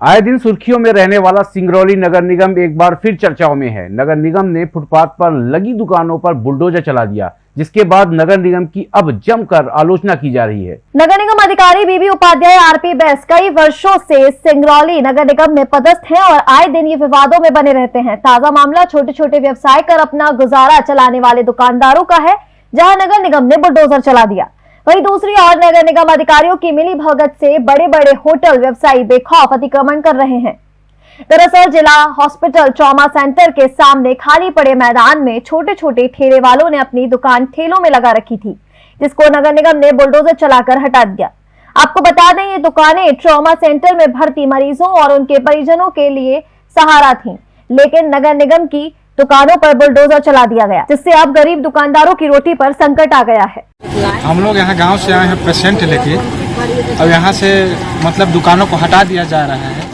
आए दिन सुर्खियों में रहने वाला सिंगरौली नगर निगम एक बार फिर चर्चाओं में है। नगर निगम ने फुटपाथ पर लगी दुकानों पर बुलडोजर चला दिया, जिसके बाद नगर निगम की अब जमकर आलोचना की जा रही है। नगर निगम अधिकारी बीबी उपाध्याय आरपी बैस कई वर्षों से सिंगरौली नगर निगम में पदस्थ हैं और आए दिन ये विवादों में बने रहते हैं। ताज़ा मामला छोटे छोटे व्यवसाय कर अपना गुजारा चलाने वाले दुकानदारों का है, जहाँ नगर निगम ने बुलडोजर चला दिया। वहीं दूसरी ओर नगर निगम अधिकारियों की मिली भगत से बड़े बड़े होटल व्यवसायी बेखौफ अतिक्रमण कर रहे हैं। दरअसल जिला हॉस्पिटल ट्रॉमा सेंटर के सामने खाली पड़े मैदान में छोटे छोटे ठेले वालों ने अपनी दुकान ठेलों में लगा रखी थी, जिसको नगर निगम ने बुलडोजर चलाकर हटा दिया। आपको बता दें, ये दुकानें ट्रॉमा सेंटर में भर्ती मरीजों और उनके परिजनों के लिए सहारा थी, लेकिन नगर निगम की दुकानों पर बुलडोजर चला दिया गया, जिससे अब गरीब दुकानदारों की रोटी पर संकट आ गया है। हम लोग यहाँ गाँव से आए हैं पेशेंट लेके, और यहाँ से मतलब दुकानों को हटा दिया जा रहा है।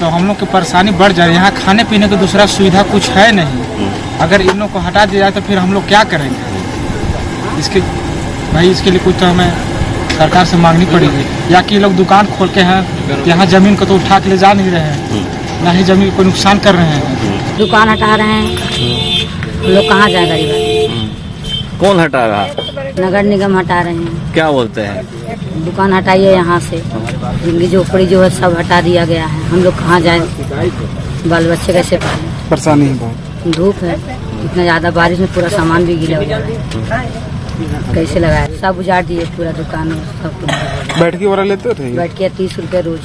तो हम लोग की परेशानी बढ़ जा रही है। यहाँ खाने पीने की दूसरा सुविधा कुछ है नहीं। अगर इन लोग को हटा दिया जाए तो फिर हम लोग क्या करेंगे? इसके, भाई, इसके लिए कुछ तो हमें सरकार से मांगनी पड़ेगी। या कि लोग दुकान खोल के हैं, यहाँ ज़मीन को तो उठा के ले जा नहीं रहे हैं, ना ही ज़मीन को नुकसान कर रहे हैं। दुकान हटा रहे हैं। हम लोग कहाँ जाए गरीब आदमी? कौन हटा रहा? नगर निगम हटा रहे हैं। क्या बोलते हैं? दुकान हटाइए यहाँ से। ज़िंदगी झोपड़ी जो है सब हटा दिया गया है। हम लोग कहाँ जाए? बाल बच्चे कैसे पालें? परेशानी है धूप है। इतना ज़्यादा बारिश में पूरा सामान भी गिला हुआ है। कैसे लगाया? सब उजाड़ दिए पूरा दुकान सब कुछ। बैठ के वाला लेते थे? बैठ के तीस रुपये रोज।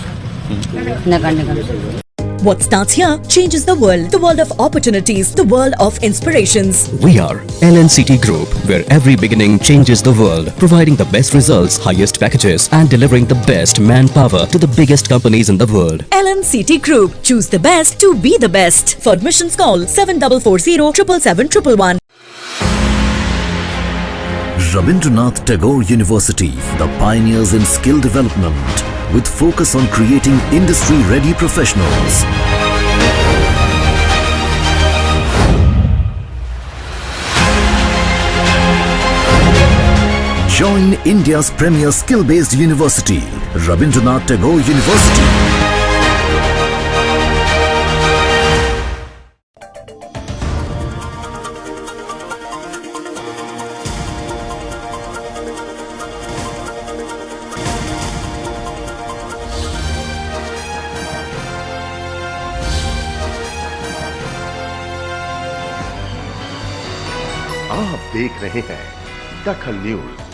नगर निगम से। What starts here changes the world. The world of opportunities, the world of inspirations. We are LNCT Group, where every beginning changes the world, providing the best results, highest packages, and delivering the best manpower to the biggest companies in the world. LNCT Group. Choose the best to be the best. For admissions, call 7440 777 Rabindranath Tagore University, the pioneers in skill development, with focus on creating industry-ready professionals. Join India's premier skill-based university, Rabindranath Tagore University. आप देख रहे हैं दखल news.